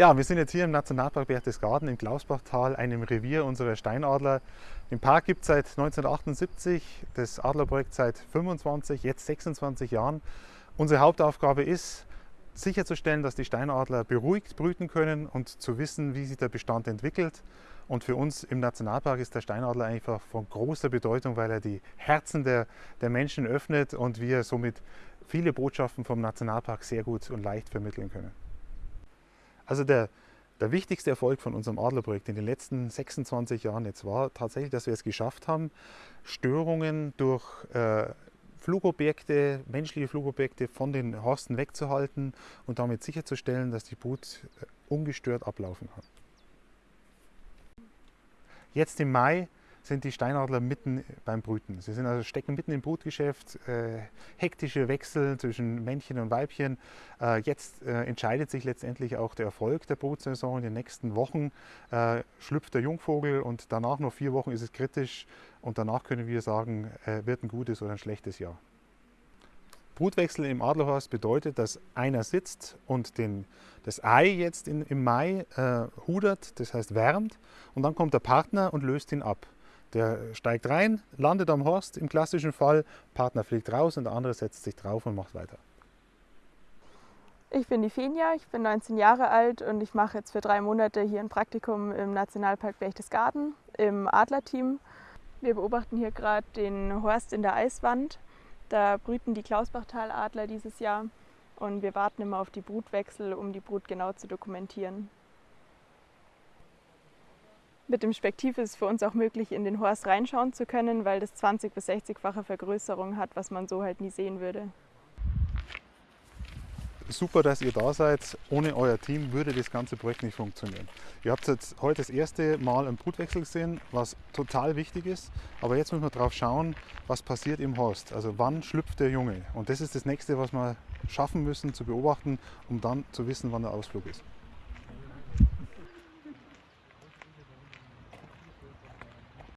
Ja, wir sind jetzt hier im Nationalpark Berchtesgaden im Klausbachtal, einem Revier unserer Steinadler. Den Park gibt es seit 1978, das Adlerprojekt seit 25, jetzt 26 Jahren. Unsere Hauptaufgabe ist, sicherzustellen, dass die Steinadler beruhigt brüten können und zu wissen, wie sich der Bestand entwickelt. Und für uns im Nationalpark ist der Steinadler einfach von großer Bedeutung, weil er die Herzen der, der Menschen öffnet und wir somit viele Botschaften vom Nationalpark sehr gut und leicht vermitteln können. Also der, der wichtigste Erfolg von unserem Adlerprojekt in den letzten 26 Jahren jetzt war tatsächlich, dass wir es geschafft haben, Störungen durch äh, Flugobjekte, menschliche Flugobjekte von den Horsten wegzuhalten und damit sicherzustellen, dass die Brut äh, ungestört ablaufen kann. Jetzt im Mai sind die Steinadler mitten beim Brüten. Sie sind also stecken mitten im Brutgeschäft, äh, hektische Wechsel zwischen Männchen und Weibchen. Äh, jetzt äh, entscheidet sich letztendlich auch der Erfolg der Brutsaison. In den nächsten Wochen äh, schlüpft der Jungvogel und danach noch vier Wochen ist es kritisch und danach können wir sagen, äh, wird ein gutes oder ein schlechtes Jahr. Brutwechsel im Adlerhorst bedeutet, dass einer sitzt und den, das Ei jetzt in, im Mai äh, hudert, das heißt wärmt, und dann kommt der Partner und löst ihn ab. Der steigt rein, landet am Horst im klassischen Fall, Partner fliegt raus und der andere setzt sich drauf und macht weiter. Ich bin die Fenja, ich bin 19 Jahre alt und ich mache jetzt für drei Monate hier ein Praktikum im Nationalpark Berchtesgaden im Adlerteam. Wir beobachten hier gerade den Horst in der Eiswand. Da brüten die Klausbachtaladler dieses Jahr und wir warten immer auf die Brutwechsel, um die Brut genau zu dokumentieren. Mit dem Spektiv ist es für uns auch möglich, in den Horst reinschauen zu können, weil das 20- bis 60-fache Vergrößerung hat, was man so halt nie sehen würde. Super, dass ihr da seid. Ohne euer Team würde das ganze Projekt nicht funktionieren. Ihr habt jetzt heute das erste Mal einen Brutwechsel gesehen, was total wichtig ist. Aber jetzt müssen wir darauf schauen, was passiert im Horst. Also wann schlüpft der Junge? Und das ist das nächste, was wir schaffen müssen zu beobachten, um dann zu wissen, wann der Ausflug ist.